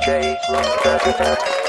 DJ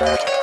Set.